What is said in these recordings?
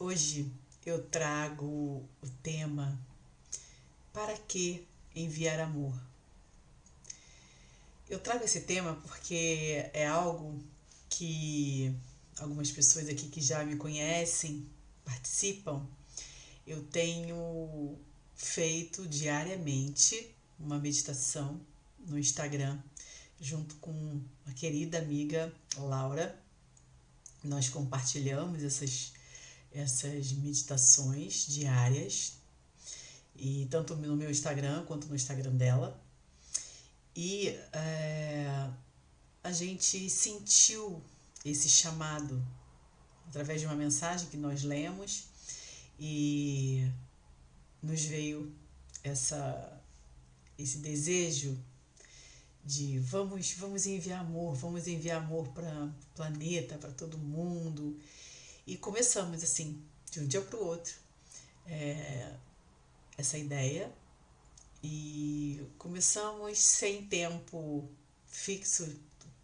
Hoje eu trago o tema Para que enviar amor? Eu trago esse tema porque é algo que algumas pessoas aqui que já me conhecem, participam, eu tenho feito diariamente uma meditação no Instagram junto com a querida amiga Laura. Nós compartilhamos essas essas meditações diárias, e tanto no meu Instagram quanto no Instagram dela. E é, a gente sentiu esse chamado através de uma mensagem que nós lemos e nos veio essa esse desejo de vamos vamos enviar amor, vamos enviar amor para o planeta, para todo mundo e começamos assim, de um dia para o outro, é, essa ideia. E começamos sem tempo fixo,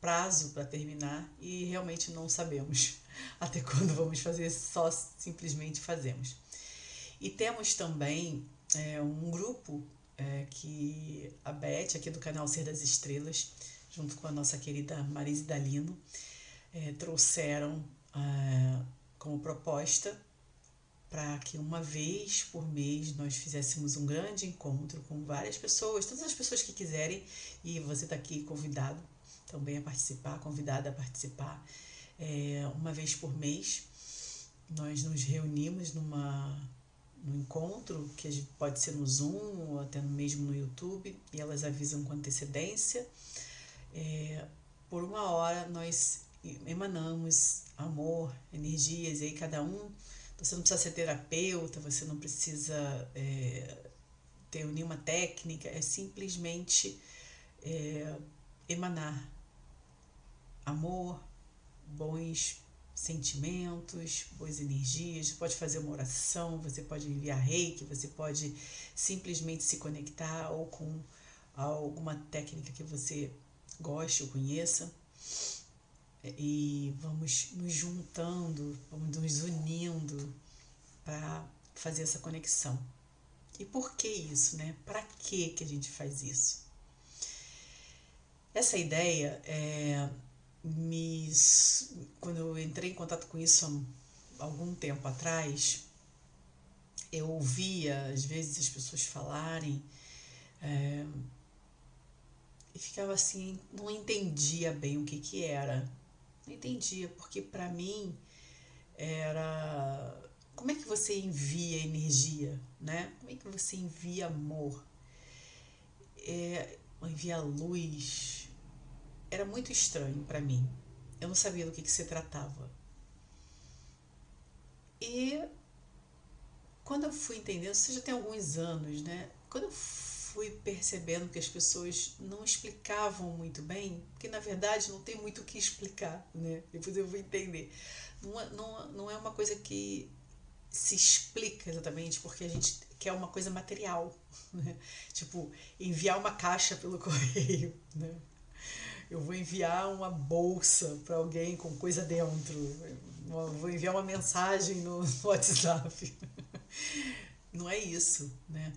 prazo para terminar, e realmente não sabemos até quando vamos fazer, só simplesmente fazemos. E temos também é, um grupo é, que a Beth, aqui do canal Ser das Estrelas, junto com a nossa querida Marise Dalino, é, trouxeram como proposta para que uma vez por mês nós fizéssemos um grande encontro com várias pessoas, todas as pessoas que quiserem, e você está aqui convidado também a participar, convidada a participar. É, uma vez por mês nós nos reunimos numa no encontro, que pode ser no Zoom ou até mesmo no YouTube, e elas avisam com antecedência. É, por uma hora nós emanamos amor, energias, e aí cada um. Você não precisa ser terapeuta, você não precisa é, ter nenhuma técnica, é simplesmente é, emanar amor, bons sentimentos, boas energias. Você pode fazer uma oração, você pode enviar reiki, você pode simplesmente se conectar ou com alguma técnica que você goste ou conheça e vamos nos juntando, vamos nos unindo para fazer essa conexão. E por que isso, né? Para que que a gente faz isso? Essa ideia é, me quando eu entrei em contato com isso há algum tempo atrás, eu ouvia às vezes as pessoas falarem é, e ficava assim, não entendia bem o que que era. Não entendia, porque para mim era como é que você envia energia, né? Como é que você envia amor? É, envia luz. Era muito estranho para mim. Eu não sabia do que, que se tratava. E quando eu fui entendendo, isso já tem alguns anos, né? Quando eu fui percebendo que as pessoas não explicavam muito bem, porque na verdade não tem muito o que explicar, né? Depois eu vou entender. Não, é, não, não é uma coisa que se explica exatamente porque a gente quer uma coisa material, né? Tipo, enviar uma caixa pelo correio, né? Eu vou enviar uma bolsa para alguém com coisa dentro. Vou enviar uma mensagem no WhatsApp. Não é isso, né?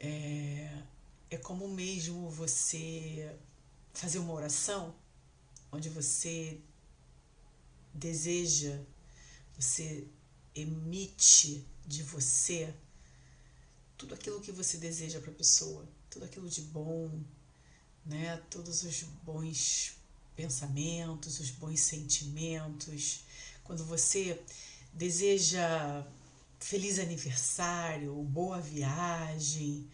É, é como mesmo você fazer uma oração onde você deseja, você emite de você tudo aquilo que você deseja para a pessoa, tudo aquilo de bom, né? Todos os bons pensamentos, os bons sentimentos. Quando você deseja feliz aniversário, boa viagem,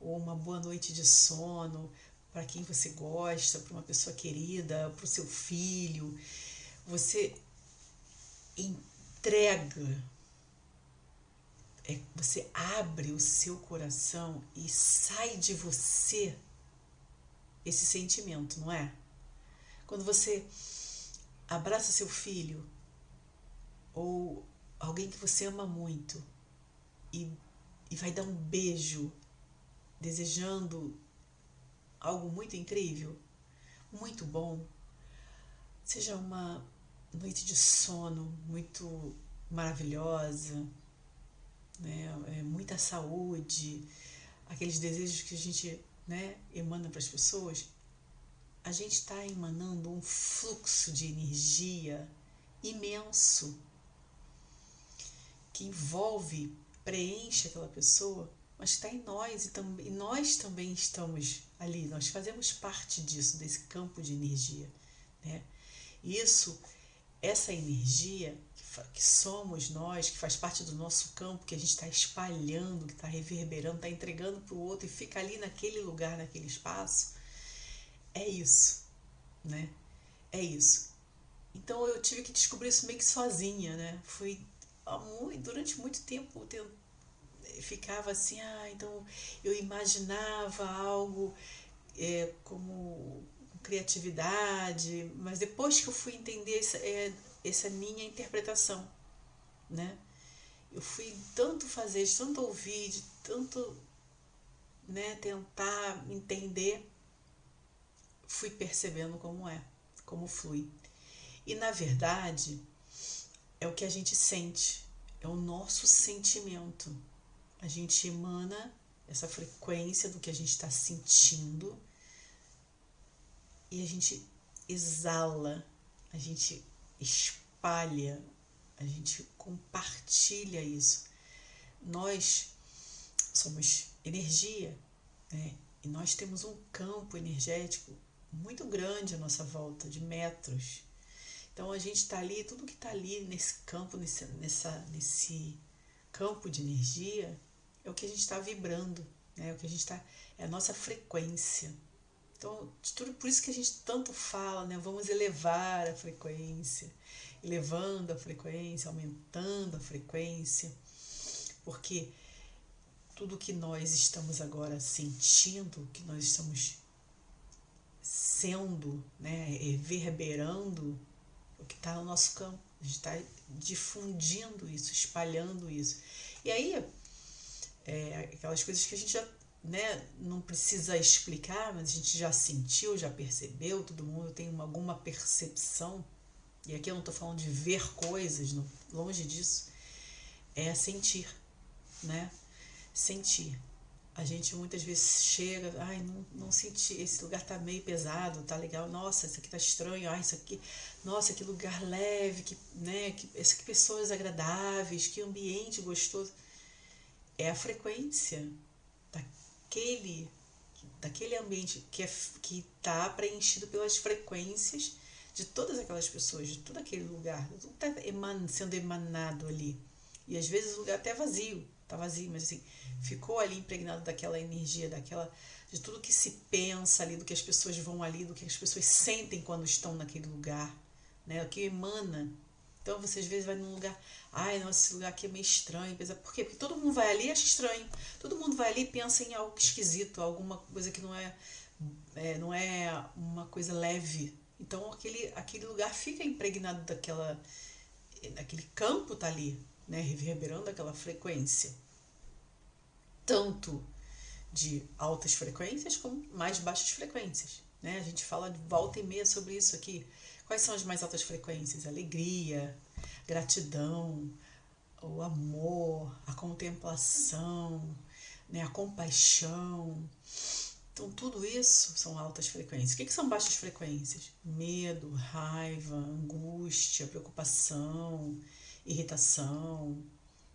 ou uma boa noite de sono para quem você gosta, para uma pessoa querida, para o seu filho. Você entrega, é, você abre o seu coração e sai de você esse sentimento, não é? Quando você abraça seu filho ou alguém que você ama muito e, e vai dar um beijo desejando algo muito incrível, muito bom, seja uma noite de sono muito maravilhosa, né? É muita saúde, aqueles desejos que a gente né, emana para as pessoas, a gente está emanando um fluxo de energia imenso que envolve, preenche aquela pessoa, mas está em nós e, tam e nós também estamos ali, nós fazemos parte disso, desse campo de energia. Né? Isso, essa energia que somos nós, que faz parte do nosso campo, que a gente está espalhando, que está reverberando, está entregando para o outro e fica ali naquele lugar, naquele espaço, é isso, né? É isso. Então eu tive que descobrir isso meio que sozinha, né? Fui durante muito tempo ficava assim, ah, então eu imaginava algo é, como criatividade, mas depois que eu fui entender essa, é, essa minha interpretação, né? Eu fui tanto fazer, de tanto ouvir, de tanto né, tentar entender, fui percebendo como é, como flui. E na verdade, é o que a gente sente, é o nosso sentimento. A gente emana essa frequência do que a gente está sentindo e a gente exala, a gente espalha, a gente compartilha isso. Nós somos energia, né? E nós temos um campo energético muito grande à nossa volta, de metros. Então a gente está ali, tudo que está ali nesse campo, nesse, nessa, nesse campo de energia, é o que a gente está vibrando, né? É o que a gente está, é a nossa frequência. Então, tudo por isso que a gente tanto fala, né? Vamos elevar a frequência, elevando a frequência, aumentando a frequência, porque tudo que nós estamos agora sentindo, que nós estamos sendo, né, reverberando o que está no nosso campo. A gente está difundindo isso, espalhando isso. E aí, é, aquelas coisas que a gente já né, não precisa explicar, mas a gente já sentiu, já percebeu, todo mundo tem uma, alguma percepção. E aqui eu não estou falando de ver coisas, não, longe disso. É sentir, né? Sentir. A gente muitas vezes chega, ai, não, não senti, esse lugar tá meio pesado, tá legal, nossa, isso aqui tá estranho, ai, isso aqui, nossa, que lugar leve, que, né, que, que pessoas agradáveis, que ambiente gostoso. É a frequência daquele, daquele ambiente que é, está preenchido pelas frequências de todas aquelas pessoas, de todo aquele lugar, tudo está eman, sendo emanado ali. E às vezes o lugar até é vazio, tá vazio, mas assim, ficou ali impregnado daquela energia, daquela de tudo que se pensa ali, do que as pessoas vão ali, do que as pessoas sentem quando estão naquele lugar, né? O que emana. Então você às vezes vai num lugar, ai, nossa, esse lugar aqui é meio estranho, por quê? Porque todo mundo vai ali e acha estranho. Todo mundo vai ali e pensa em algo esquisito, alguma coisa que não é, é não é uma coisa leve. Então aquele aquele lugar fica impregnado daquela aquele campo tá ali, né, reverberando aquela frequência, tanto de altas frequências como mais baixas frequências. Né? A gente fala de volta e meia sobre isso aqui. Quais são as mais altas frequências? Alegria, gratidão, o amor, a contemplação, né? a compaixão. Então, tudo isso são altas frequências. O que, que são baixas frequências? Medo, raiva, angústia, preocupação, irritação,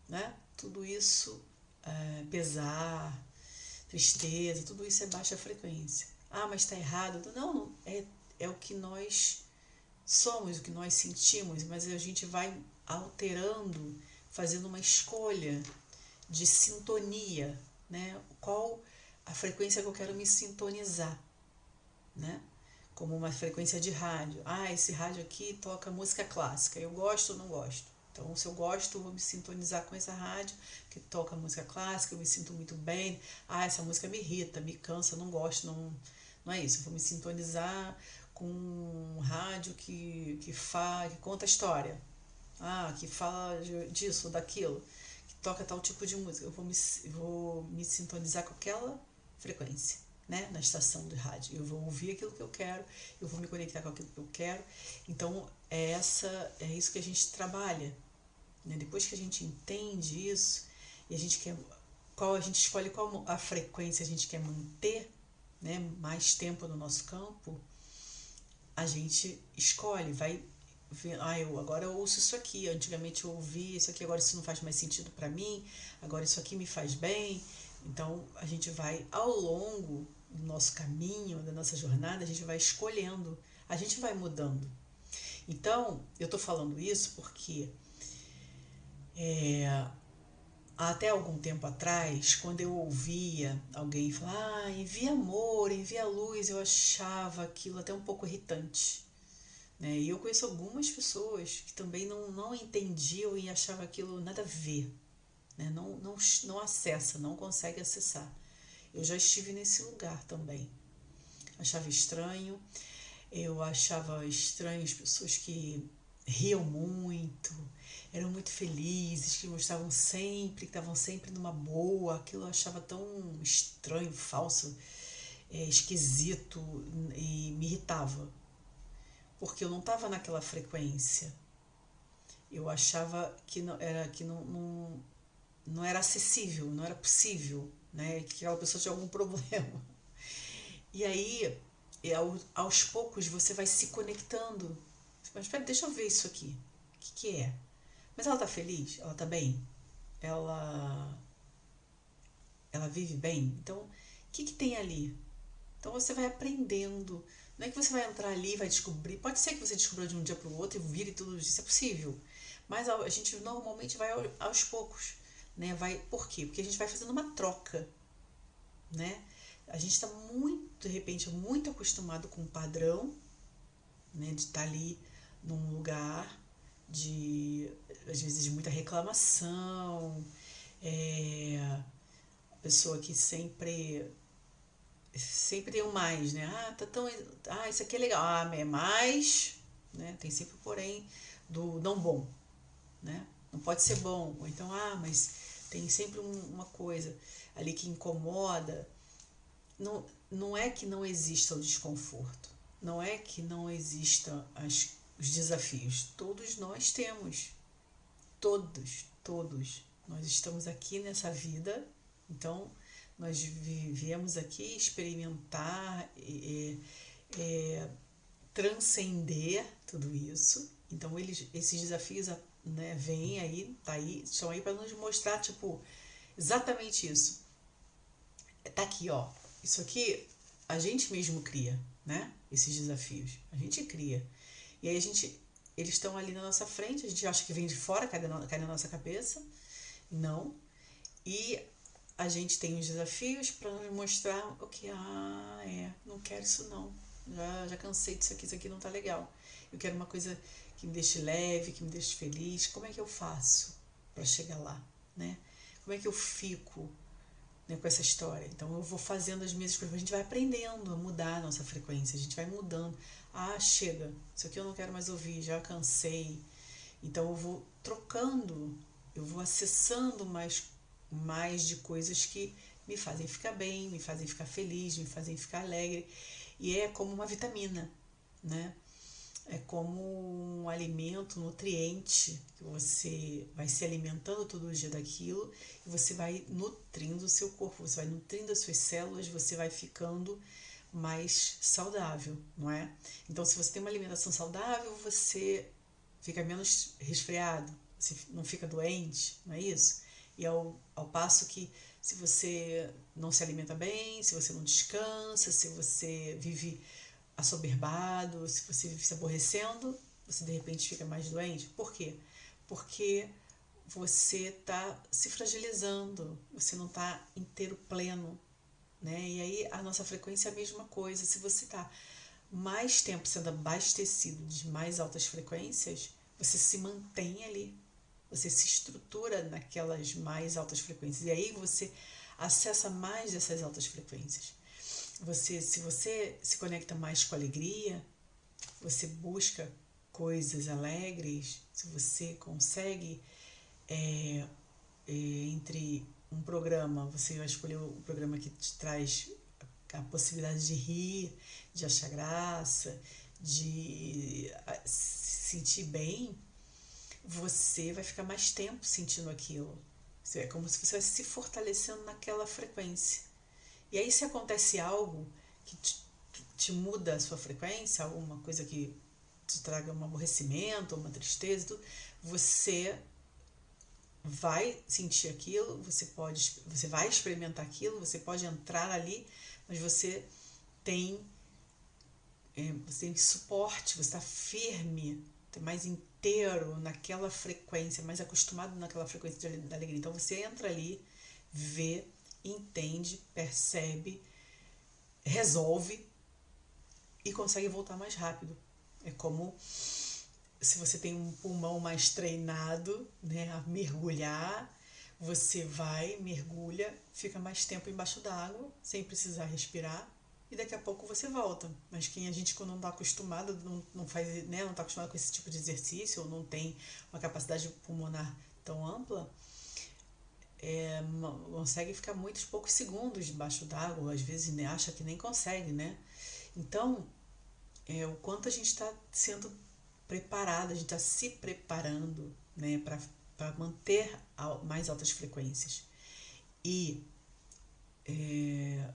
né? Tudo isso, é, pesar, tristeza, tudo isso é baixa frequência. Ah, mas está errado. Não, é, é o que nós somos, o que nós sentimos, mas a gente vai alterando, fazendo uma escolha de sintonia, né? Qual a frequência que eu quero me sintonizar, né? Como uma frequência de rádio. Ah, esse rádio aqui toca música clássica. Eu gosto ou não gosto? Então, se eu gosto, eu vou me sintonizar com essa rádio que toca música clássica, eu me sinto muito bem. Ah, essa música me irrita, me cansa, não gosto, não, não é isso. Eu vou me sintonizar com um rádio que, que, fa, que conta história. Ah, que fala disso, daquilo, que toca tal tipo de música. Eu vou me, vou me sintonizar com aquela frequência né, na estação de rádio. Eu vou ouvir aquilo que eu quero, eu vou me conectar com aquilo que eu quero. Então, é essa é isso que a gente trabalha, Né? Depois que a gente entende isso e a gente quer qual a gente escolhe qual a frequência a gente quer manter, né, mais tempo no nosso campo, a gente escolhe, vai ver, ah, eu agora ouço isso aqui, antigamente eu ouvi isso aqui, agora isso não faz mais sentido para mim, agora isso aqui me faz bem. Então a gente vai ao longo do nosso caminho, da nossa jornada, a gente vai escolhendo, a gente vai mudando. Então, eu estou falando isso porque é, até algum tempo atrás, quando eu ouvia alguém falar, ah, envia amor, envia luz, eu achava aquilo até um pouco irritante. Né? E eu conheço algumas pessoas que também não, não entendiam e achavam aquilo nada a ver. Né? Não, não, não acessa, não consegue acessar. Eu já estive nesse lugar também. Achava estranho. Eu achava estranho as pessoas que riam muito, eram muito felizes, que mostravam sempre, que estavam sempre numa boa. Aquilo eu achava tão estranho, falso, é, esquisito e me irritava. Porque eu não estava naquela frequência. Eu achava que não era que não, não, não era acessível, não era possível, né? Que aquela pessoa tinha algum problema. E aí, aos poucos, você vai se conectando. Mas espera, deixa eu ver isso aqui. O que, que é? Mas ela tá feliz? Ela tá bem? Ela ela vive bem? Então, o que que tem ali? Então você vai aprendendo. Não é que você vai entrar ali e vai descobrir. Pode ser que você descubra de um dia para o outro e vire tudo isso, é possível. Mas a gente normalmente vai aos poucos, né? Vai, por quê? Porque a gente vai fazendo uma troca, né? A gente está muito, de repente, muito acostumado com o padrão, né? De estar tá ali num lugar de às vezes de muita reclamação, é, pessoa que sempre sempre tem um mais, né? Ah, tá tão ah, isso aqui é legal. Ah, é mais, né? Tem sempre porém do não bom, né? Não pode ser bom. Ou então, ah, mas tem sempre um, uma coisa ali que incomoda. Não, não é que não exista o desconforto. Não é que não exista as os desafios. Todos nós temos. Todos, todos. Nós estamos aqui nessa vida, então nós viemos aqui experimentar, é, transcender tudo isso. Então eles, esses desafios né, vêm aí, tá aí, estão aí para nos mostrar, tipo, exatamente isso. Tá aqui, ó. Isso aqui a gente mesmo cria, né? Esses desafios. A gente cria. E aí a gente, eles estão ali na nossa frente, a gente acha que vem de fora, cai na, cai na nossa cabeça. Não. E a gente tem os desafios para nos mostrar o que, ah, é, não quero isso não. Já, já cansei disso aqui, isso aqui não tá legal. Eu quero uma coisa que me deixe leve, que me deixe feliz. Como é que eu faço para chegar lá, né? Como é que eu fico né, com essa história? Então eu vou fazendo as minhas escolhas, a gente vai aprendendo a mudar a nossa frequência, a gente vai mudando. Ah, chega, isso aqui eu não quero mais ouvir, já cansei. Então eu vou trocando, eu vou acessando mais, mais de coisas que me fazem ficar bem, me fazem ficar feliz, me fazem ficar alegre. E é como uma vitamina, né? É como um alimento, um nutriente, que você vai se alimentando todo dia daquilo e você vai nutrindo o seu corpo, você vai nutrindo as suas células, você vai ficando mais saudável, não é? Então, se você tem uma alimentação saudável, você fica menos resfriado, você não fica doente, não é isso? E ao, ao passo que se você não se alimenta bem, se você não descansa, se você vive assoberbado, se você vive se aborrecendo, você de repente fica mais doente. Por quê? Porque você está se fragilizando, você não está inteiro pleno, né? E aí a nossa frequência é a mesma coisa. Se você está mais tempo sendo abastecido de mais altas frequências, você se mantém ali, você se estrutura naquelas mais altas frequências. E aí você acessa mais dessas altas frequências. Você, se você se conecta mais com alegria, você busca coisas alegres, se você consegue é, é, entre um programa, você vai escolher o programa que te traz a possibilidade de rir, de achar graça, de se sentir bem, você vai ficar mais tempo sentindo aquilo. É como se você se fortalecendo naquela frequência. E aí, se acontece algo que te, te muda a sua frequência, alguma coisa que te traga um aborrecimento, uma tristeza, tudo, você vai sentir aquilo, você pode, você vai experimentar aquilo, você pode entrar ali, mas você tem é, você tem suporte, você está firme, tá mais inteiro naquela frequência, mais acostumado naquela frequência da alegria. Então você entra ali, vê, entende, percebe, resolve e consegue voltar mais rápido. É como se você tem um pulmão mais treinado, né, a mergulhar, você vai, mergulha, fica mais tempo embaixo d'água, sem precisar respirar, e daqui a pouco você volta. Mas quem a gente quando não está acostumado, não, não faz, né, não está acostumado com esse tipo de exercício, ou não tem uma capacidade pulmonar tão ampla, é, consegue ficar muitos poucos segundos debaixo d'água, às vezes né, acha que nem consegue, né? Então, é, o quanto a gente está sendo preparado, a gente está se preparando né, para manter mais altas frequências. E é,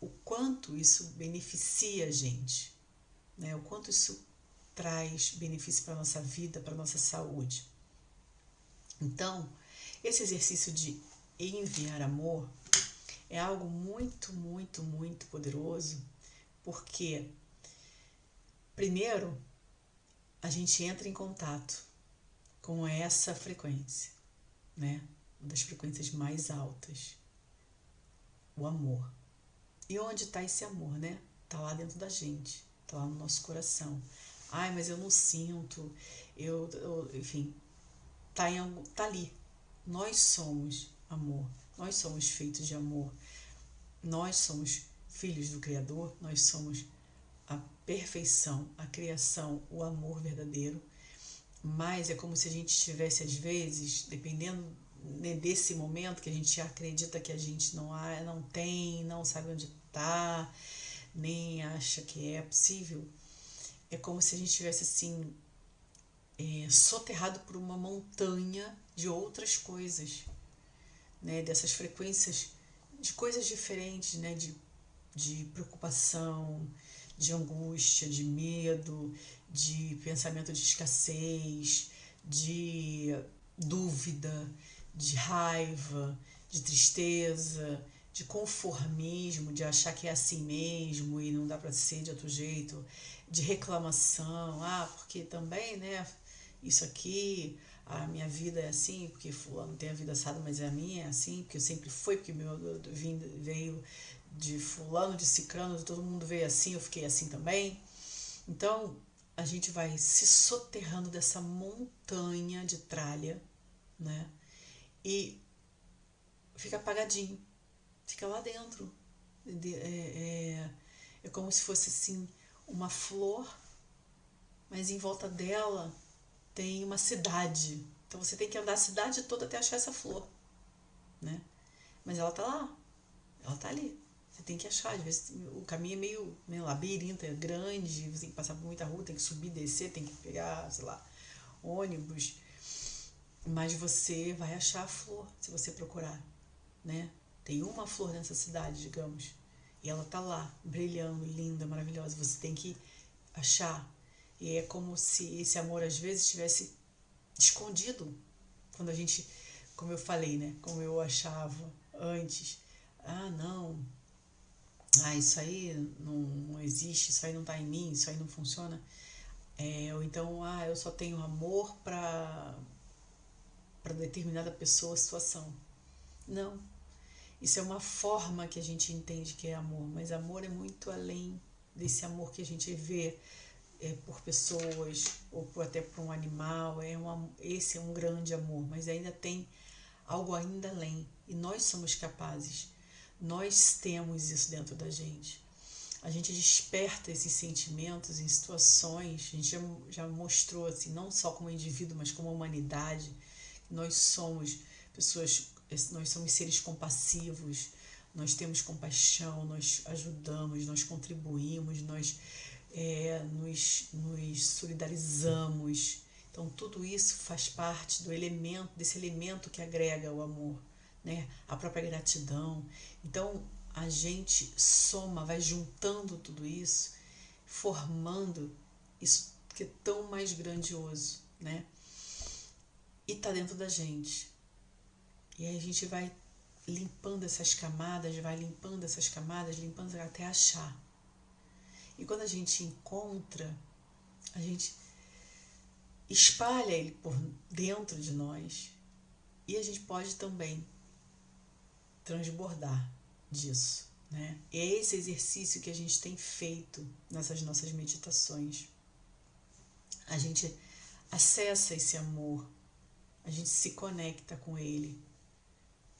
o quanto isso beneficia a gente, né, o quanto isso traz benefício para a nossa vida, para a nossa saúde. Então, esse exercício de enviar amor é algo muito, muito, muito poderoso, porque, primeiro, a gente entra em contato com essa frequência, né? Uma das frequências mais altas. O amor. E onde está esse amor, né? Está lá dentro da gente, está lá no nosso coração. Ai, mas eu não sinto, eu, eu enfim, tá, em, tá ali. Nós somos amor, nós somos feitos de amor, nós somos filhos do Criador, nós somos a perfeição, a criação, o amor verdadeiro, mas é como se a gente estivesse, às vezes, dependendo né, desse momento que a gente acredita que a gente não, há, não tem, não sabe onde está, nem acha que é possível, é como se a gente estivesse assim, é, soterrado por uma montanha de outras coisas, né, dessas frequências de coisas diferentes, né, de, de preocupação, de angústia, de medo, de pensamento de escassez, de dúvida, de raiva, de tristeza, de conformismo, de achar que é assim mesmo e não dá para ser de outro jeito, de reclamação, ah, porque também, né, isso aqui, a minha vida é assim, porque fulano tem a vida assada, mas a minha é assim, porque sempre fui, porque meu veio de fulano, de cicrano, todo mundo veio assim, eu fiquei assim também. Então, a gente vai se soterrando dessa montanha de tralha, né? E fica apagadinho, fica lá dentro. É, é, é como se fosse assim uma flor, mas em volta dela tem uma cidade. Então você tem que andar a cidade toda até achar essa flor, né? Mas ela tá lá, ela tá ali. Você tem que achar, às vezes o caminho é meio, meio labirinto, é grande, você tem que passar por muita rua, tem que subir, descer, tem que pegar, sei lá, ônibus. Mas você vai achar a flor se você procurar, né? Tem uma flor nessa cidade, digamos, e ela tá lá, brilhando, linda, maravilhosa. Você tem que achar. E é como se esse amor às vezes estivesse escondido. Quando a gente, como eu falei, né? Como eu achava antes. Ah, não, ah, isso aí não, existe, isso aí não está em mim, isso aí não funciona. É, ou então, ah, eu só tenho amor para para determinada pessoa, situação. Não. Isso é uma forma que a gente entende que é amor, mas amor é muito além desse amor que a gente vê é, por pessoas ou por, até por um animal. É um, esse é um grande amor, mas ainda tem algo ainda além. E nós somos capazes nós temos isso dentro da gente. A gente desperta esses sentimentos em situações, a gente já, já mostrou assim, não só como indivíduo, mas como humanidade, nós somos pessoas, nós somos seres compassivos, nós temos compaixão, nós ajudamos, nós contribuímos, nós é, nos, nos solidarizamos. Então tudo isso faz parte do elemento, desse elemento que agrega o amor, né? A própria gratidão. Então a gente soma, vai juntando tudo isso, formando isso que é tão mais grandioso, né? E tá dentro da gente. E aí a gente vai limpando essas camadas, vai limpando essas camadas, limpando até achar. E quando a gente encontra, a gente espalha ele por dentro de nós e a gente pode também transbordar disso. Né? E é esse exercício que a gente tem feito nessas nossas meditações. A gente acessa esse amor, a gente se conecta com ele,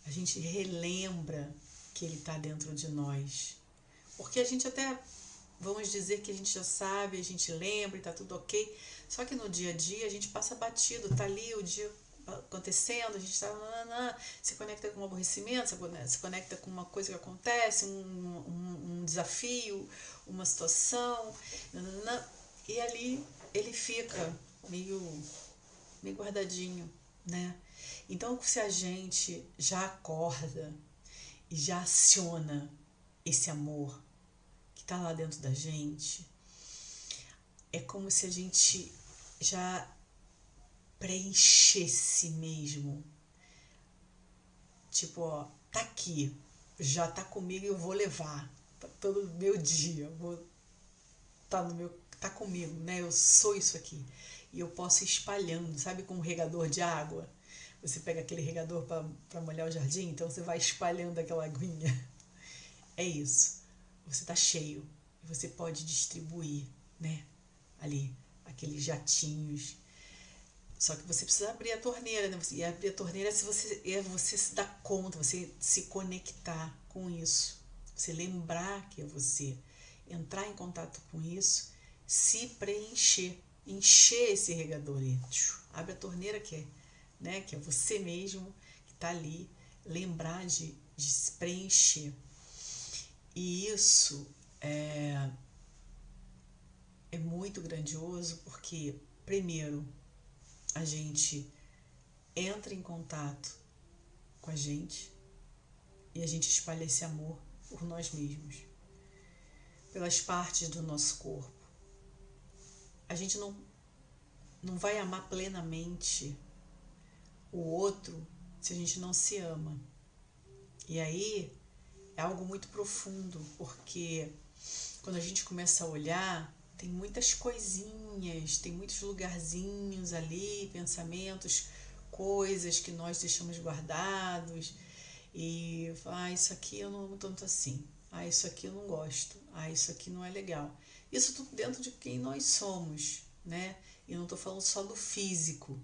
a gente relembra que ele está dentro de nós. Porque a gente até, vamos dizer que a gente já sabe, a gente lembra e está tudo ok, só que no dia a dia a gente passa batido, tá ali o dia acontecendo, a gente está se conecta com um aborrecimento, se conecta com uma coisa que acontece, um, um, um desafio, uma situação, e ali ele fica meio, meio guardadinho, né? Então, se a gente já acorda e já aciona esse amor está lá dentro da gente, é como se a gente já preenchesse mesmo. Tipo, ó, tá aqui, já tá comigo e eu vou levar. Tá todo meu dia, vou tá no meu tá comigo, né? Eu sou isso aqui. E eu posso ir espalhando, sabe, com um regador de água. Você pega aquele regador para molhar o jardim, então você vai espalhando aquela aguinha. É isso. Você tá cheio. E você pode distribuir, né? Ali aqueles jatinhos. Só que você precisa abrir a torneira, né? E abrir a torneira é, se você, é você se dar conta, você se conectar com isso. Você lembrar que é você. Entrar em contato com isso, se preencher. Encher esse regador. Abre a torneira que é, né? que é você mesmo que está ali. Lembrar de, de se preencher. E isso é, é muito grandioso porque, primeiro, a gente entra em contato com a gente e a gente espalha esse amor por nós mesmos, pelas partes do nosso corpo. A gente não, não vai amar plenamente o outro se a gente não se ama. E aí é algo muito profundo, porque quando a gente começa a olhar tem muitas coisinhas, tem muitos lugarzinhos ali, pensamentos, coisas que nós deixamos guardados e ah, isso aqui eu não amo tanto assim. Ah, isso aqui eu não gosto. Ah, isso aqui não é legal. Isso tudo dentro de quem nós somos, né? E não estou falando só do físico.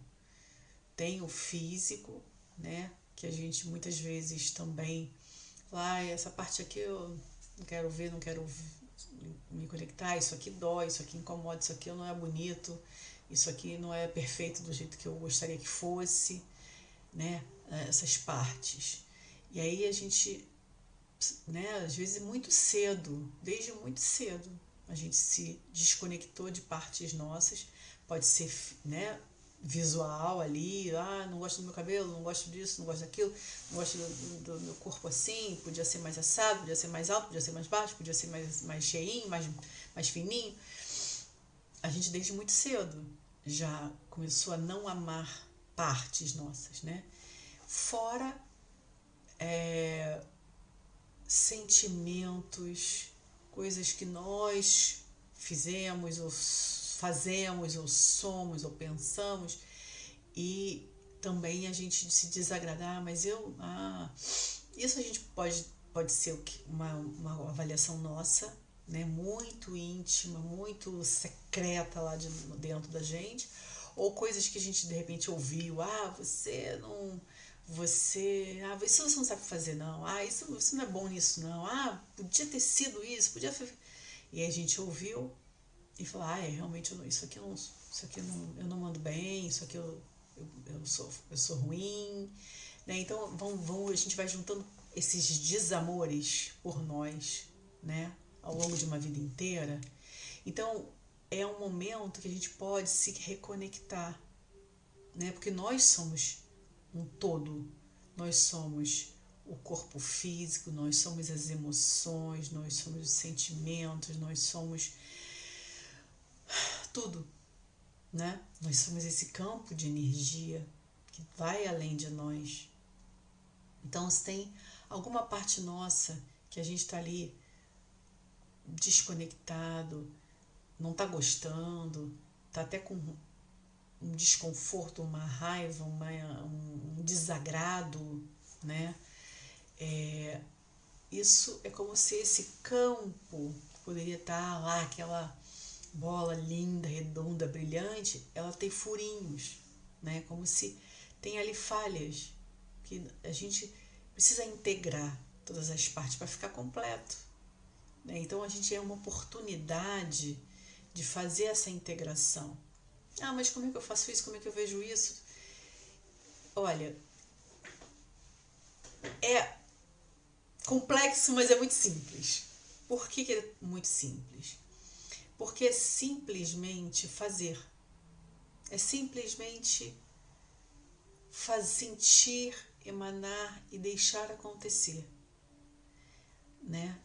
Tem o físico, né? Que a gente muitas vezes também, ah, essa parte aqui eu não quero ver, não quero me conectar, isso aqui dói, isso aqui incomoda, isso aqui não é bonito, isso aqui não é perfeito do jeito que eu gostaria que fosse, né? Essas partes. E aí a gente, né, às vezes muito cedo, desde muito cedo, a gente se desconectou de partes nossas, pode ser, né, visual ali, ah, não gosto do meu cabelo, não gosto disso, não gosto daquilo, não gosto do, do, meu corpo assim, podia ser mais assado, podia ser mais alto, podia ser mais baixo, podia ser mais, mais cheinho, mais, mais fininho. A gente desde muito cedo já começou a não amar partes nossas, né? Fora é, sentimentos, coisas que nós fizemos ou fazemos, ou somos, ou pensamos, e também a gente se desagradar, mas eu. Ah, isso a gente pode, pode ser uma, uma avaliação nossa, né, muito íntima, muito secreta lá de, dentro da gente, ou coisas que a gente de repente ouviu, ah, você não, você, ah, isso você não sabe fazer não, ah, isso você não é bom nisso não, ah, podia ter sido isso, podia. E a gente ouviu e falar, ah, é, realmente eu, isso aqui, não, isso aqui não, eu não mando bem, isso aqui eu, eu, eu, sou, eu sou ruim. Né? Então vão, vão, a gente vai juntando esses desamores por nós né? ao longo de uma vida inteira. Então é um momento que a gente pode se reconectar né? Porque nós somos um todo. Nós somos o corpo físico, nós somos as emoções, nós somos os sentimentos, nós somos tudo, né? Nós somos esse campo de energia que vai além de nós. Então, se tem alguma parte nossa que a gente está ali desconectado, não está gostando, está até com um desconforto, uma raiva, uma, um desagrado, né? É, isso é como se esse campo poderia estar tá lá, aquela bola linda, redonda, brilhante, ela tem furinhos, né? Como se tem ali falhas que a gente precisa integrar todas as partes para ficar completo. Né? Então a gente é uma oportunidade de fazer essa integração. Ah, mas como é que eu faço isso? Como é que eu vejo isso? Olha, é complexo, mas é muito simples. Por que, que é muito simples? Porque é simplesmente fazer. É simplesmente faz sentir, emanar e deixar acontecer. Né?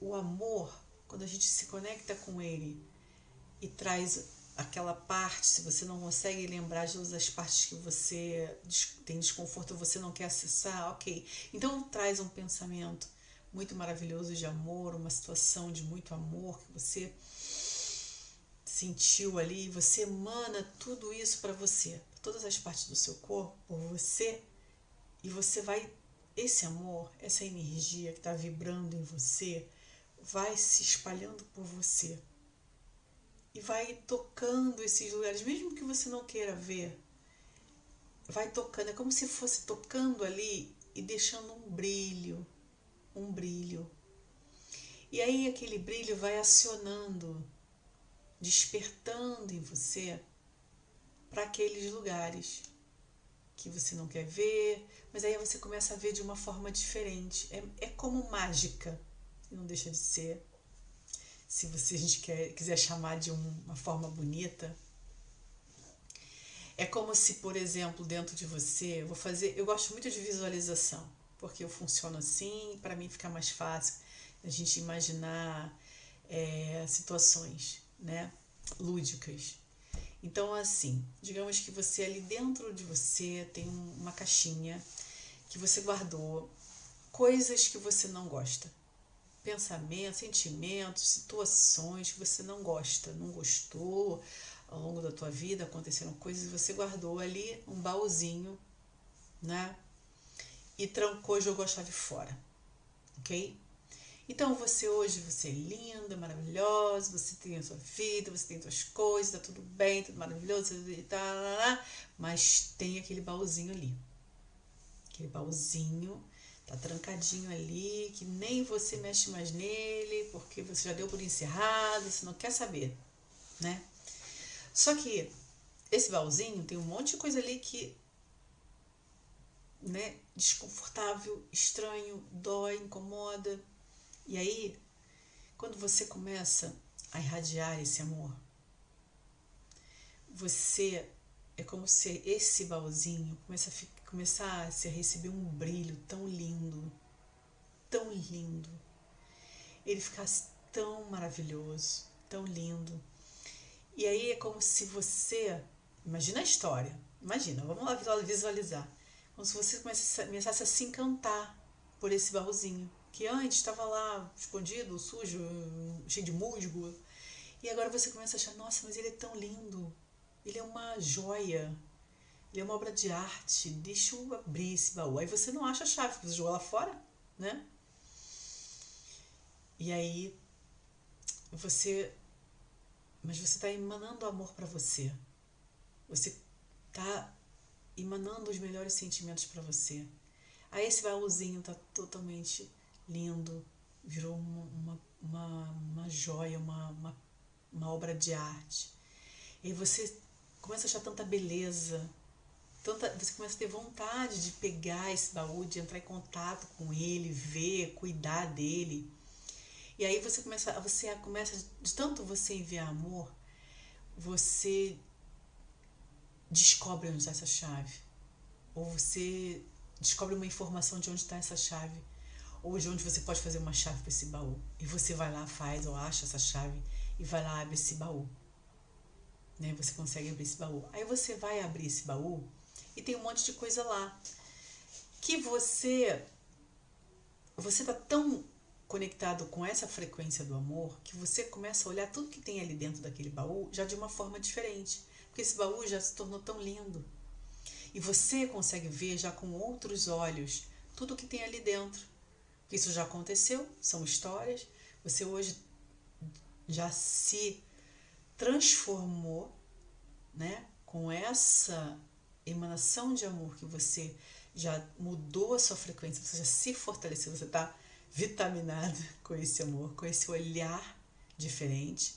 O amor, quando a gente se conecta com ele e traz aquela parte, se você não consegue lembrar de todas as partes que você tem desconforto, você não quer acessar, ok. Então traz um pensamento muito maravilhoso de amor, uma situação de muito amor que você sentiu ali, você emana tudo isso para você, todas as partes do seu corpo, por você, e você vai, esse amor, essa energia que está vibrando em você, vai se espalhando por você e vai tocando esses lugares, mesmo que você não queira ver, vai tocando, é como se fosse tocando ali e deixando um brilho, um brilho. E aí aquele brilho vai acionando, despertando em você para aqueles lugares que você não quer ver, mas aí você começa a ver de uma forma diferente. É, é como mágica, não deixa de ser se você a gente quer, quiser chamar de uma forma bonita. É como se, por exemplo, dentro de você, eu vou fazer, eu gosto muito de visualização, porque eu funciono assim, para mim fica mais fácil a gente imaginar é, situações, né, lúdicas. Então, assim, digamos que você ali dentro de você tem uma caixinha que você guardou coisas que você não gosta pensamentos, sentimentos, situações que você não gosta, não gostou ao longo da tua vida, aconteceram coisas e você guardou ali um baúzinho, né? E trancou jogou a chave fora, ok? Então você hoje, você é linda, maravilhosa, você tem a sua vida, você tem suas coisas, tá tudo bem, tudo maravilhoso, tá, mas tem aquele baúzinho ali. Aquele baúzinho tá trancadinho ali, que nem você mexe mais nele, porque você já deu por encerrado, você não quer saber, né? Só que esse baúzinho tem um monte de coisa ali que né, desconfortável, estranho, dói, incomoda. E aí, quando você começa a irradiar esse amor, você é como se esse baúzinho começa a ficar começasse a receber um brilho tão lindo, tão lindo. Ele ficasse tão maravilhoso, tão lindo. E aí é como se você. Imagina a história. Imagina, vamos lá visualizar. Como se você começasse a se encantar por esse baúzinho. Que antes estava lá escondido, sujo, cheio de musgo. E agora você começa a achar, nossa, mas ele é tão lindo. Ele é uma joia. Ele é uma obra de arte. Deixa eu abrir esse baú. Aí você não acha a chave, você jogou lá fora, né? E aí você. Mas você está emanando amor para você. Você está emanando os melhores sentimentos para você. Aí esse baúzinho tá totalmente lindo, virou uma, uma, uma, joia, uma, uma, uma obra de arte. E você começa a achar tanta beleza, tanta, você começa a ter vontade de pegar esse baú, de entrar em contato com ele, ver, cuidar dele. E aí você começa, você começa de tanto você enviar amor, você descobre onde está essa chave. Ou você descobre uma informação de onde está essa chave. De onde você pode fazer uma chave para esse baú. E você vai lá, faz ou acha essa chave e vai lá, abre esse baú. Né? Você consegue abrir esse baú. Aí você vai abrir esse baú e tem um monte de coisa lá. Que você. Você tá tão conectado com essa frequência do amor que você começa a olhar tudo que tem ali dentro daquele baú já de uma forma diferente. Porque esse baú já se tornou tão lindo. E você consegue ver já com outros olhos tudo que tem ali dentro. Isso já aconteceu, são histórias. Você hoje já se transformou, né? Com essa emanação de amor que você já mudou a sua frequência, você já se fortaleceu, você está vitaminado com esse amor, com esse olhar diferente.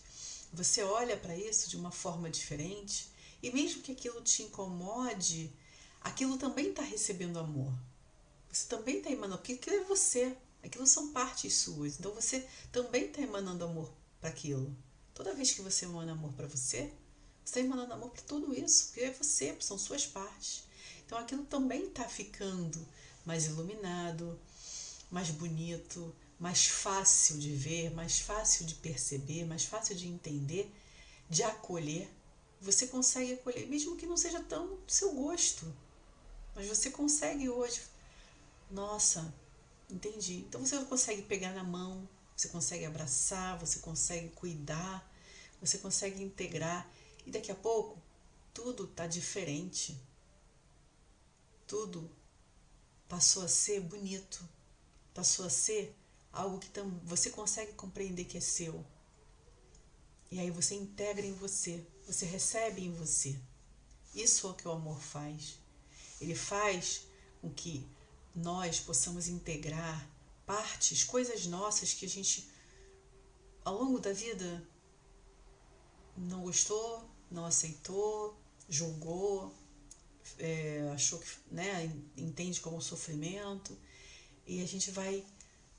Você olha para isso de uma forma diferente e mesmo que aquilo te incomode, aquilo também está recebendo amor. Você também está emanando, porque aquilo é você, aquilo são partes suas. Então você também está emanando amor para aquilo. Toda vez que você emana amor para você, você está emanando amor para tudo isso, porque é você, são suas partes. Então aquilo também está ficando mais iluminado, mais bonito, mais fácil de ver, mais fácil de perceber, mais fácil de entender, de acolher. Você consegue acolher, mesmo que não seja tão do seu gosto. Mas você consegue hoje. Nossa, entendi. Então você consegue pegar na mão, você consegue abraçar, você consegue cuidar, você consegue integrar. E daqui a pouco, tudo está diferente. Tudo passou a ser bonito passou a ser algo que você consegue compreender que é seu. E aí você integra em você, você recebe em você. Isso é o que o amor faz. Ele faz com que nós possamos integrar partes, coisas nossas que a gente, ao longo da vida, não gostou, não aceitou, julgou, é, achou que né, entende como sofrimento e a gente vai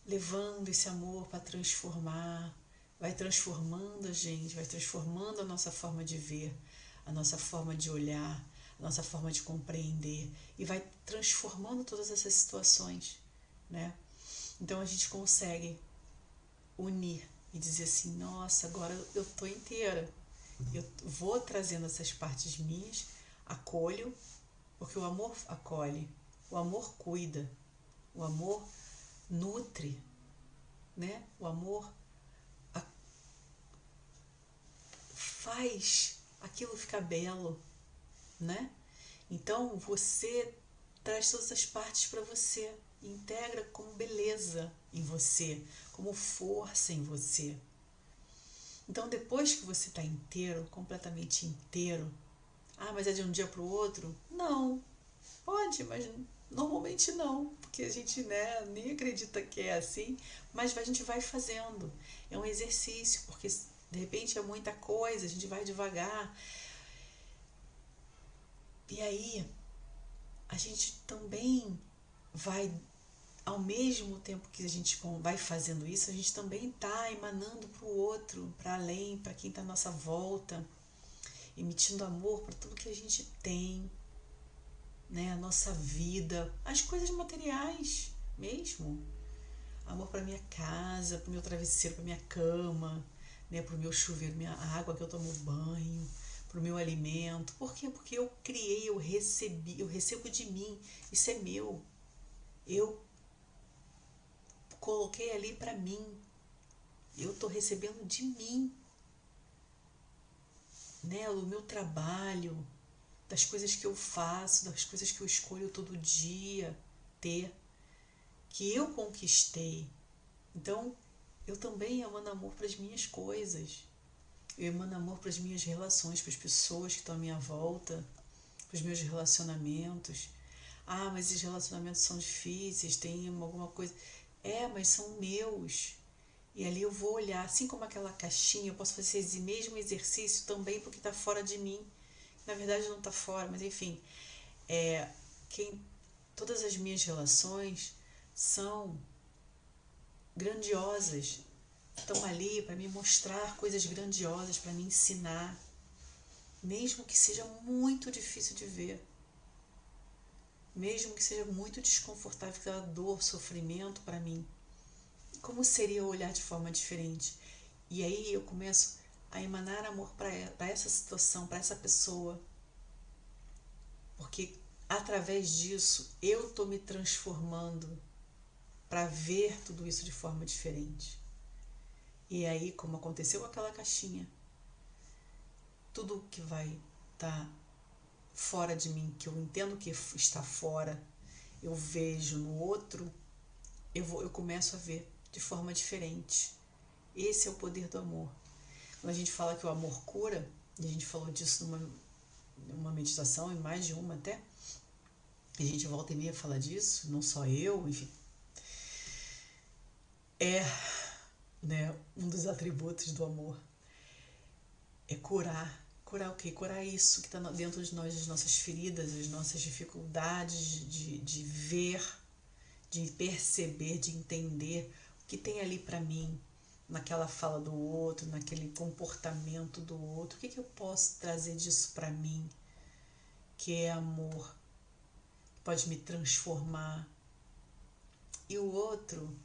levando esse amor para transformar, vai transformando a gente, vai transformando a nossa forma de ver, a nossa forma de olhar, nossa forma de compreender e vai transformando todas essas situações, né? Então a gente consegue unir e dizer assim: nossa, agora eu tô inteira. Eu vou trazendo essas partes minhas, acolho, porque o amor acolhe, o amor cuida, o amor nutre, né? O amor faz aquilo ficar belo, né? Então você traz todas as partes para você, integra como beleza em você, como força em você. Então depois que você está inteiro, completamente inteiro, ah, mas é de um dia para o outro? Não, pode, mas Normalmente não, porque a gente né, nem acredita que é assim, mas a gente vai fazendo. É um exercício, porque de repente é muita coisa, a gente vai devagar. E aí, a gente também vai, ao mesmo tempo que a gente vai fazendo isso, a gente também está emanando para o outro, para além, para quem está à nossa volta, emitindo amor para tudo que a gente tem, né, a nossa vida, as coisas materiais mesmo. Amor para minha casa, para meu travesseiro, para minha cama, né, para o meu chuveiro, minha água que eu tomo banho, para o meu alimento. Por quê? Porque eu criei, eu recebi, eu recebo de mim. Isso é meu. Eu coloquei ali para mim. Eu estou recebendo de mim. Né, o meu trabalho, das coisas que eu faço, das coisas que eu escolho todo dia ter, que eu conquistei. Então, eu também emano amor para as minhas coisas. Eu emano amor para as minhas relações, para as pessoas que estão à minha volta, para os meus relacionamentos. Ah, mas esses relacionamentos são difíceis, tem alguma coisa. É, mas são meus. E ali eu vou olhar, assim como aquela caixinha, eu posso fazer esse mesmo exercício também porque está fora de mim na verdade não está fora, mas enfim, é, quem, todas as minhas relações são grandiosas, estão ali para me mostrar coisas grandiosas, para me ensinar. mesmo que seja muito difícil de ver, mesmo que seja muito desconfortável, que dor, sofrimento para mim. Como seria olhar de forma diferente? E aí eu começo a emanar amor para essa situação, para essa pessoa. Porque através disso eu estou me transformando para ver tudo isso de forma diferente. E aí, como aconteceu com aquela caixinha, tudo que vai estar tá fora de mim, que eu entendo que está fora, eu vejo no outro, eu, vou, eu começo a ver de forma diferente. Esse é o poder do amor. Quando a gente fala que o amor cura, e a gente falou disso numa, numa meditação, em mais de uma até, a gente volta e meia fala disso, não só eu, enfim. É né, um dos atributos do amor. É curar Curar o quê? Curar isso que está dentro de nós, as nossas feridas, as nossas dificuldades de, de ver, de perceber, de entender o que tem ali para mim, naquela fala do outro, naquele comportamento do outro. O que, que eu posso trazer disso para mim, que é amor, que pode me transformar. E o outro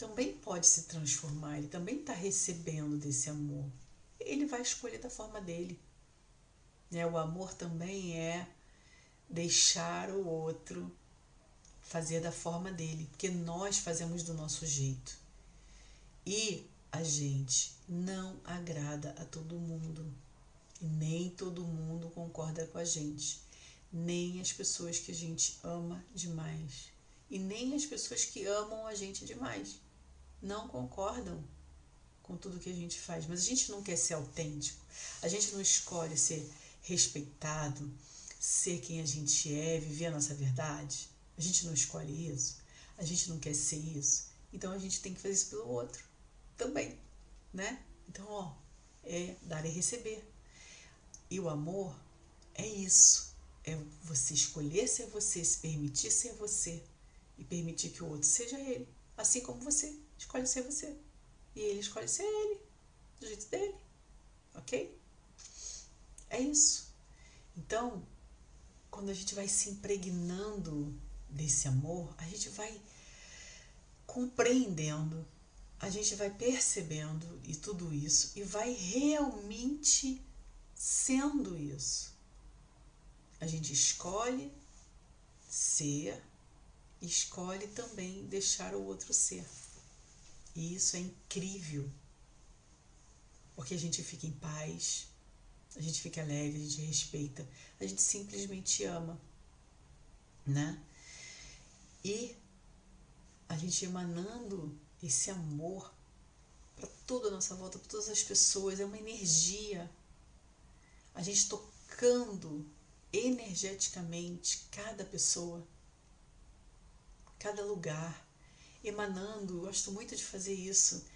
também pode se transformar, ele também está recebendo desse amor. Ele vai escolher da forma dele. Né? O amor também é deixar o outro fazer da forma dele, porque nós fazemos do nosso jeito. E a gente não agrada a todo mundo. E nem todo mundo concorda com a gente. Nem as pessoas que a gente ama demais. E nem as pessoas que amam a gente demais. Não concordam com tudo que a gente faz. Mas a gente não quer ser autêntico. A gente não escolhe ser respeitado, ser quem a gente é, viver a nossa verdade. A gente não escolhe isso, a gente não quer ser isso. Então a gente tem que fazer isso pelo outro também, né? Então, ó, é dar e receber. E o amor é isso. É você escolher ser você, se permitir ser você e permitir que o outro seja ele, assim como você escolhe ser você. E ele escolhe ser ele, do jeito dele. Ok? É isso. Então, quando a gente vai se impregnando desse amor, a gente vai compreendendo, a gente vai percebendo e tudo isso e vai realmente sendo isso. A gente escolhe ser, escolhe também deixar o outro ser. E isso é incrível. Porque a gente fica em paz, a gente fica leve, a gente respeita, a gente simplesmente ama, né? E a gente emanando esse amor para toda a nossa volta, para todas as pessoas, é uma energia. A gente tocando energeticamente cada pessoa, cada lugar, emanando. Gosto muito de fazer isso.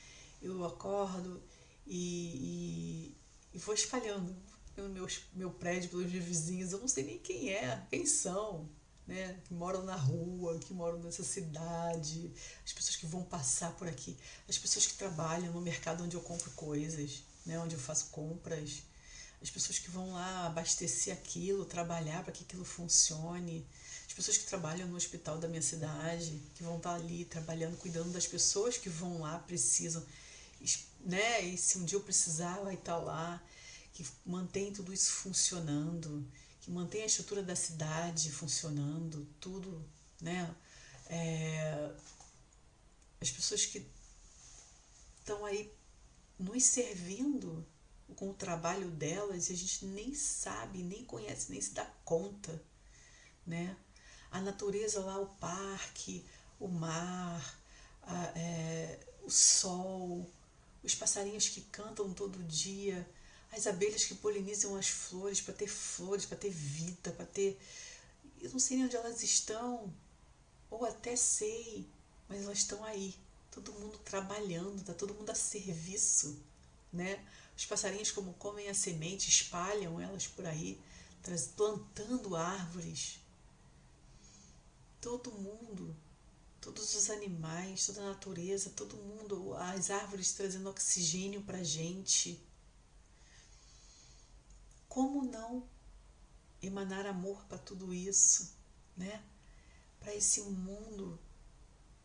Eu acordo e, e e vou espalhando pelo meu, meu prédio, pelos meus vizinhos. Eu não sei nem quem é, quem são, né? Que moram na rua, que moram nessa cidade, as pessoas que vão passar por aqui, as pessoas que trabalham no mercado onde eu compro coisas, né? Onde eu faço compras, as pessoas que vão lá abastecer aquilo, trabalhar para que aquilo funcione, as pessoas que trabalham no hospital da minha cidade, que vão estar ali trabalhando, cuidando das pessoas que vão lá, precisam né? E se um dia eu precisar, vai estar lá, que mantém tudo isso funcionando, que mantém a estrutura da cidade funcionando, tudo, né? É, as pessoas que estão aí nos servindo com o trabalho delas e a gente nem sabe, nem conhece, nem se dá conta, né? A natureza lá, o parque, o mar, a, é, o sol, os passarinhos que cantam todo dia, as abelhas que polinizam as flores para ter flores, para ter vida, para ter. Eu não sei nem onde elas estão, ou até sei, mas elas estão aí, todo mundo trabalhando, está todo mundo a serviço, né? Os passarinhos, como comem a semente, espalham elas por aí, plantando árvores. Todo mundo todos os animais, toda a natureza, todo mundo, as árvores trazendo oxigênio para a gente, como não emanar amor para tudo isso, né? Para esse mundo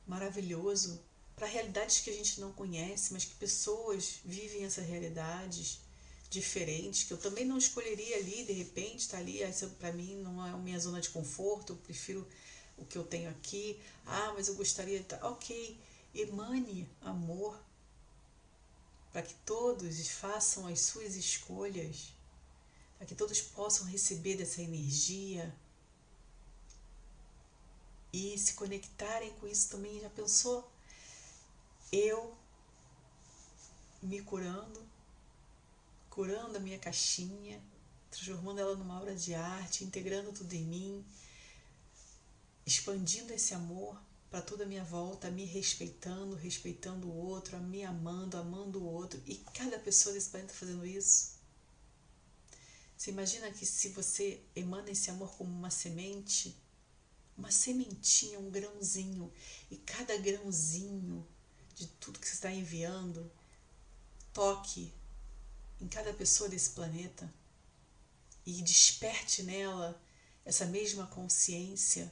maravilhoso, para realidades que a gente não conhece, mas que pessoas vivem essas realidades diferentes, que eu também não escolheria ali, de repente, tá ali, essa para mim não é a minha zona de conforto, eu prefiro o que eu tenho aqui. Ah, mas eu gostaria de tá, OK, emane amor para que todos façam as suas escolhas, para que todos possam receber dessa energia e se conectarem com isso também. Já pensou? Eu me curando, curando a minha caixinha, transformando ela numa obra de arte, integrando tudo em mim, expandindo esse amor para toda a minha volta, me respeitando, respeitando o outro, me amando, amando o outro, e cada pessoa desse planeta fazendo isso. Você imagina que se você emana esse amor como uma semente, uma sementinha, um grãozinho, e cada grãozinho de tudo que você está enviando toque em cada pessoa desse planeta e desperte nela essa mesma consciência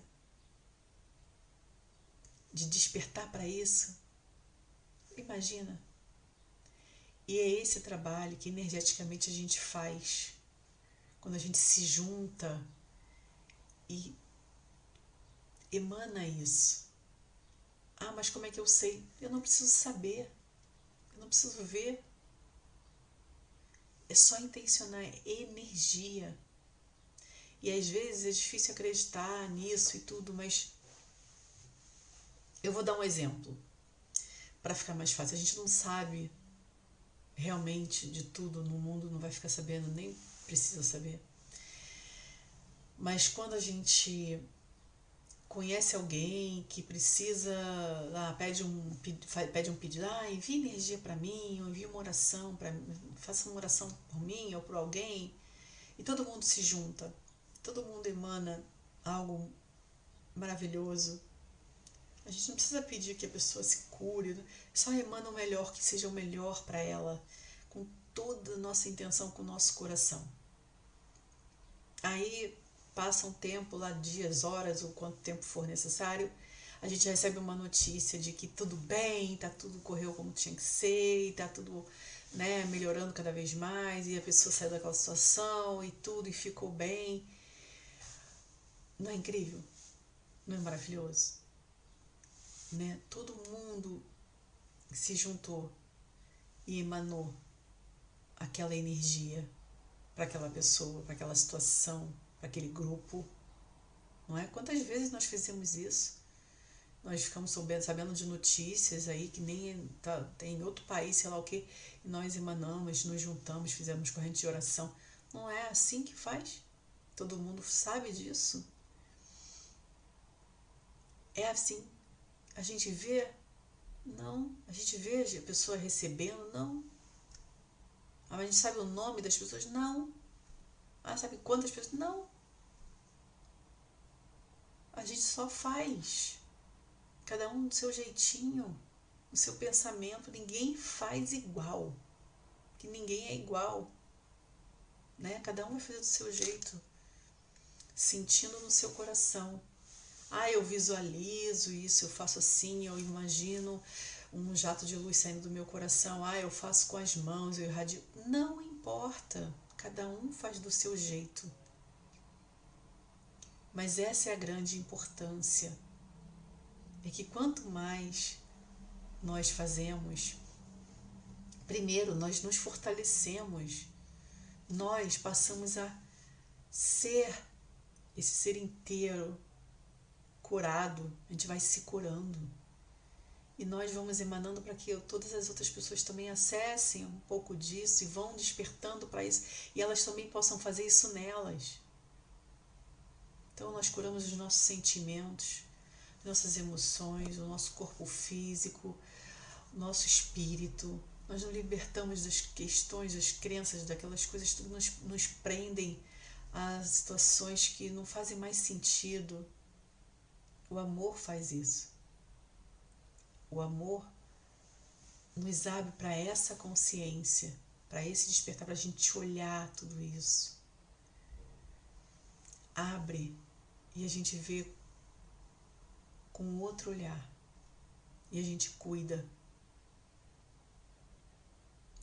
de despertar para isso. Imagina. E é esse trabalho que energeticamente a gente faz quando a gente se junta e emana isso. Ah, mas como é que eu sei? Eu não preciso saber. Eu não preciso ver. É só intencionar, é energia. E às vezes é difícil acreditar nisso e tudo, mas eu vou dar um exemplo para ficar mais fácil. A gente não sabe realmente de tudo no mundo, não vai ficar sabendo, nem precisa saber. Mas quando a gente conhece alguém que precisa, ah, pede um pede um pedido, ah, envie energia para mim, ou envie uma oração para faça uma oração por mim ou por alguém, e todo mundo se junta, todo mundo emana algo maravilhoso a gente não precisa pedir que a pessoa se cure, só emana o melhor, que seja o melhor para ela, com toda a nossa intenção, com o nosso coração. Aí passa um tempo lá, dias, horas, ou quanto tempo for necessário, a gente recebe uma notícia de que tudo bem, tá tudo correu como tinha que ser, e tá tudo né, melhorando cada vez mais, e a pessoa saiu daquela situação e tudo, e ficou bem. Não é incrível? Não é maravilhoso? né? Todo mundo se juntou e emanou aquela energia para aquela pessoa, para aquela situação, aquele grupo. Não é? Quantas vezes nós fizemos isso? Nós ficamos sabendo, sabendo de notícias aí que nem tá, tem outro país, sei lá o que, nós emanamos, nos juntamos, fizemos corrente de oração. Não é assim que faz? Todo mundo sabe disso? É assim a gente vê? Não. A gente vê a pessoa recebendo? Não. A gente sabe o nome das pessoas? Não. Ah, sabe quantas pessoas? Não. A gente só faz. Cada um do seu jeitinho, o seu pensamento. Ninguém faz igual. Que ninguém é igual. Né? Cada um vai fazer do seu jeito. Sentindo no seu coração. Ah, eu visualizo isso, eu faço assim, eu imagino um jato de luz saindo do meu coração. Ah, eu faço com as mãos, eu irradio. Não importa. Cada um faz do seu jeito. Mas essa é a grande importância. É que quanto mais nós fazemos, primeiro nós nos fortalecemos, nós passamos a ser esse ser inteiro, curado, a gente vai se curando. E nós vamos emanando para que todas as outras pessoas também acessem um pouco disso e vão despertando para isso e elas também possam fazer isso nelas. Então nós curamos os nossos sentimentos, nossas emoções, o nosso corpo físico, o nosso espírito. Nós nos libertamos das questões, das crenças, daquelas coisas que nos, nos prendem a situações que não fazem mais sentido o amor faz isso. O amor nos abre para essa consciência, para esse despertar, para a gente olhar tudo isso. abre e a gente vê com outro olhar. E a gente cuida,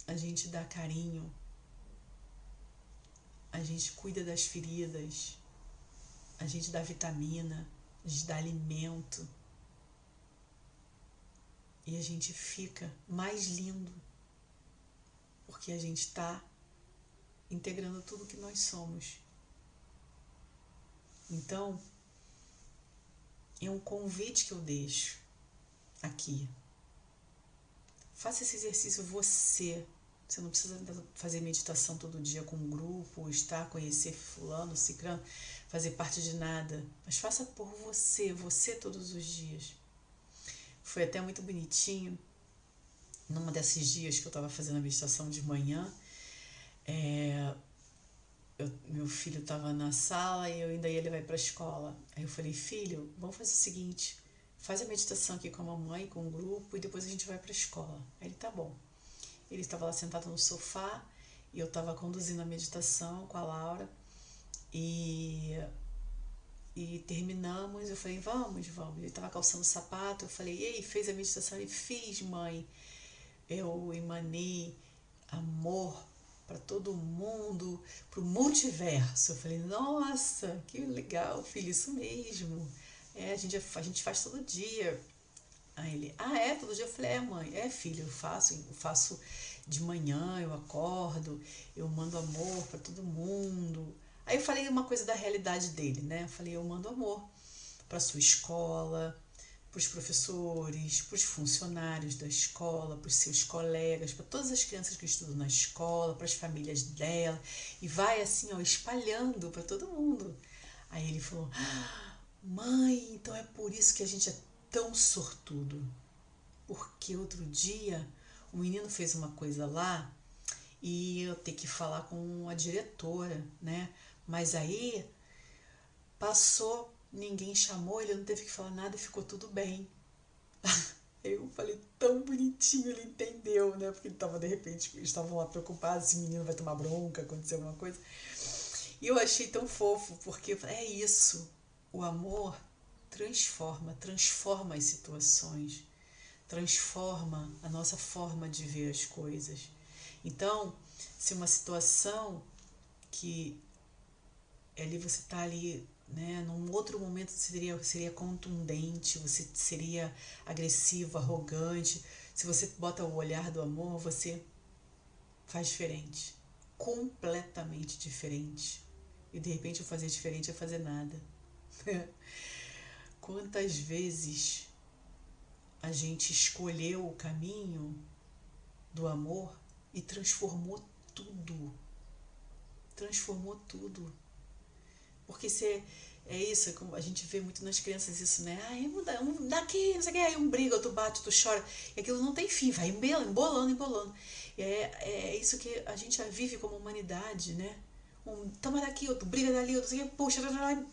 a gente dá carinho, a gente cuida das feridas, a gente dá vitamina, a gente dá alimento e a gente fica mais lindo porque a gente está integrando tudo que nós somos. Então, é um convite que eu deixo aqui. Faça esse exercício você. Você não precisa fazer meditação todo dia com um grupo, estar, conhecer fulano, ciclano, fazer parte de nada. Mas faça por você, você todos os dias. Foi até muito bonitinho. Numa desses dias que eu estava fazendo a meditação de manhã, é, eu, meu filho estava na sala e eu ainda ia levar para a escola. Aí eu falei, filho, vamos fazer o seguinte, faz a meditação aqui com a mamãe, com o grupo, e depois a gente vai para a escola. Aí ele, tá bom. Ele estava lá sentado no sofá e eu estava conduzindo a meditação com a Laura e e terminamos, eu falei, vamos, vamos. Ele estava calçando sapato, eu falei, e aí, fez a meditação? Ele, fiz, mãe. Eu emanei amor para todo mundo, para o multiverso. Eu falei, nossa, que legal, filho, isso mesmo. É, a gente, a gente faz todo dia. Aí ele, ah, é? Todo dia? Eu falei, é, mãe, é, filho, eu faço, eu faço de manhã, eu acordo, eu mando amor para todo mundo. Aí eu falei uma coisa da realidade dele, né? Eu falei, eu mando amor para sua escola, para os professores, para os funcionários da escola, para os seus colegas, para todas as crianças que estudam na escola, para as famílias dela, e vai assim, ó, espalhando para todo mundo. Aí ele falou: Mãe, então é por isso que a gente é tão sortudo. Porque outro dia o menino fez uma coisa lá e eu tenho que falar com a diretora, né? Mas aí passou ninguém chamou, ele não teve que falar nada e ficou tudo bem. Eu falei, tão bonitinho, ele entendeu, né? Porque ele tava, de repente, estavam lá preocupados, esse menino vai tomar bronca, acontecer alguma coisa. E eu achei tão fofo, porque é isso, o amor transforma, transforma as situações, transforma a nossa forma de ver as coisas. Então, se uma situação que ali você está ali né? Num outro momento seria, seria contundente, você seria agressivo, arrogante. Se você bota o olhar do amor, você faz diferente. Completamente diferente. E de repente eu fazer diferente é fazer nada. Quantas vezes a gente escolheu o caminho do amor e transformou tudo. Transformou tudo porque você, é isso, é a gente vê muito nas crianças isso, né? Ah, muda, um, daqui, não sei o que, aí um briga, outro bate, outro chora. E aquilo não tem fim, vai embolando, embolando. E é, é isso que a gente já vive como humanidade, né? Um toma daqui, outro briga dali, outro, sei puxa, e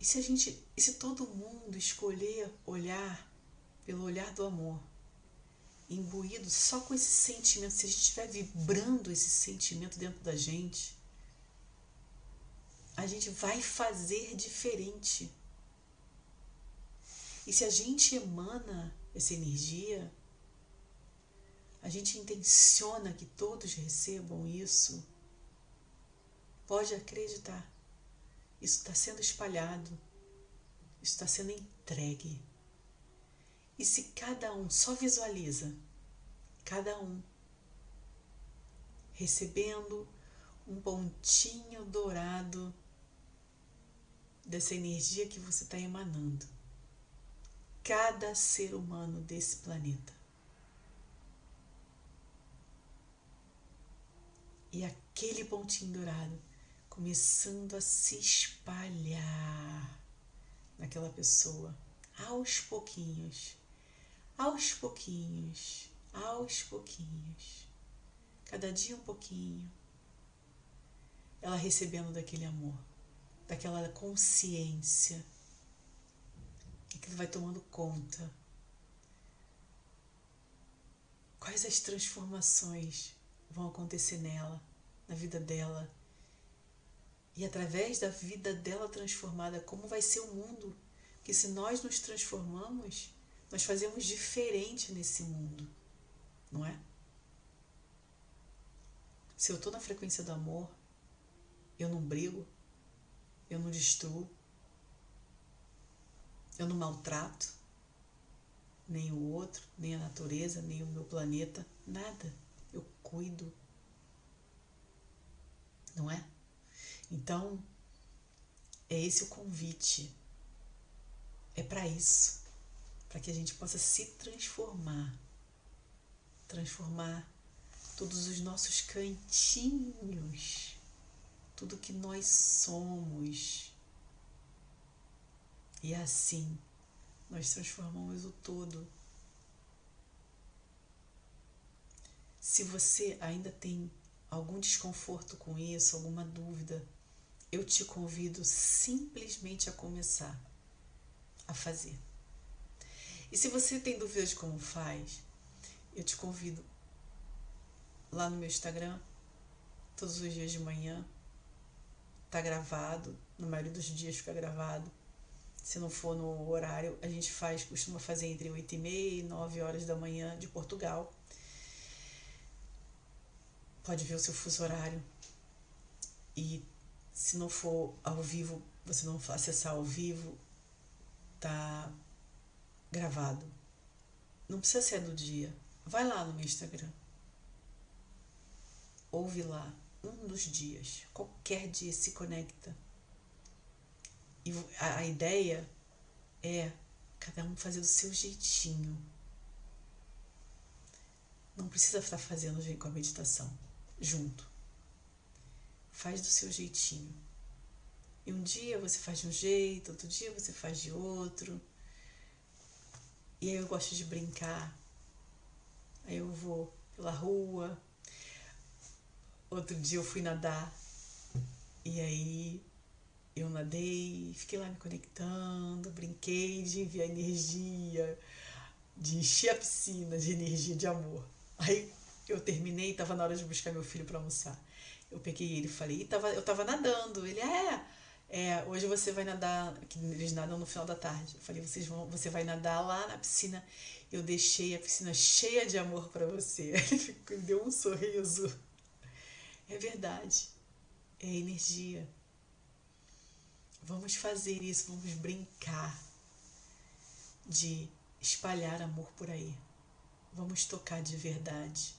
E se a gente, e se todo mundo escolher olhar pelo olhar do amor, imbuído só com esse sentimento, se a gente estiver vibrando esse sentimento dentro da gente, a gente vai fazer diferente. E se a gente emana essa energia, a gente intenciona que todos recebam isso, pode acreditar, isso está sendo espalhado, isso está sendo entregue. E se cada um só visualiza, cada um recebendo um pontinho dourado dessa energia que você está emanando. Cada ser humano desse planeta. E aquele pontinho dourado começando a se espalhar naquela pessoa. Aos pouquinhos, aos pouquinhos, aos pouquinhos, cada dia um pouquinho, ela recebendo daquele amor daquela consciência. Aquilo vai tomando conta. Quais as transformações vão acontecer nela, na vida dela, E através da vida dela transformada, como vai ser o mundo? Que se nós nos transformamos, nós fazemos diferente nesse mundo, não é? Se eu estou na frequência do amor, eu não brigo, eu não destruo, eu não maltrato nem o outro, nem a natureza, nem o meu planeta, nada. Eu cuido. Não é? Então, é esse o convite. É para isso. Para que a gente possa se transformar. Transformar todos os nossos cantinhos, tudo que nós somos. E assim nós transformamos o todo. Se você ainda tem algum desconforto com isso, alguma dúvida, eu te convido simplesmente a começar a fazer. E se você tem dúvidas de como faz, eu te convido lá no meu Instagram, todos os dias de manhã. Tá gravado, na maioria dos dias fica gravado. Se não for no horário, a gente faz, costuma fazer entre 8 e meia e 9 horas da manhã de Portugal. Pode ver o seu fuso horário. E se não for ao vivo, você não acessar ao vivo, tá gravado. Não precisa ser do dia. Vai lá no meu Instagram ouve lá um dos dias, qualquer dia se conecta. E a, a ideia é cada um fazer do seu jeitinho. Não precisa estar fazendo com a meditação junto. Faz do seu jeitinho. E um dia você faz de um jeito, outro dia você faz de outro. E aí eu gosto de brincar. Aí eu vou pela rua, Outro dia eu fui nadar e aí eu nadei, fiquei lá me conectando, brinquei de enviar energia, de encher a piscina de energia de amor. Aí eu terminei, estava na hora de buscar meu filho para almoçar. Eu peguei ele e falei, tava, eu estava nadando. Ele, é, é, hoje você vai nadar, que eles nadam no final da tarde. Eu falei, vocês vão, você vai nadar lá na piscina. Eu deixei a piscina cheia de amor para você. Ele deu um sorriso. É verdade. É energia. Vamos fazer isso, vamos brincar de espalhar amor por aí. Vamos tocar de verdade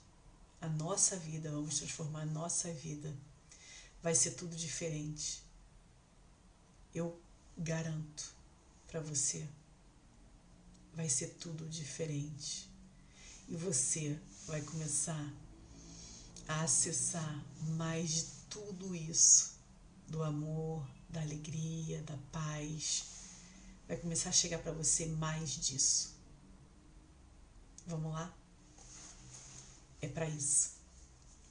a nossa vida, vamos transformar a nossa vida. Vai ser tudo diferente. Eu garanto para você. Vai ser tudo diferente. E você vai começar a acessar mais de tudo isso, do amor, da alegria, da paz. Vai começar a chegar para você mais disso. Vamos lá? É para isso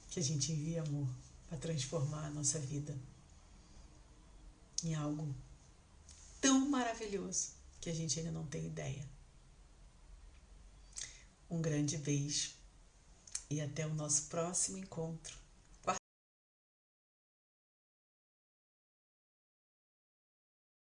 que a gente envia amor para transformar a nossa vida em algo tão maravilhoso que a gente ainda não tem ideia. Um grande beijo e até o nosso próximo encontro.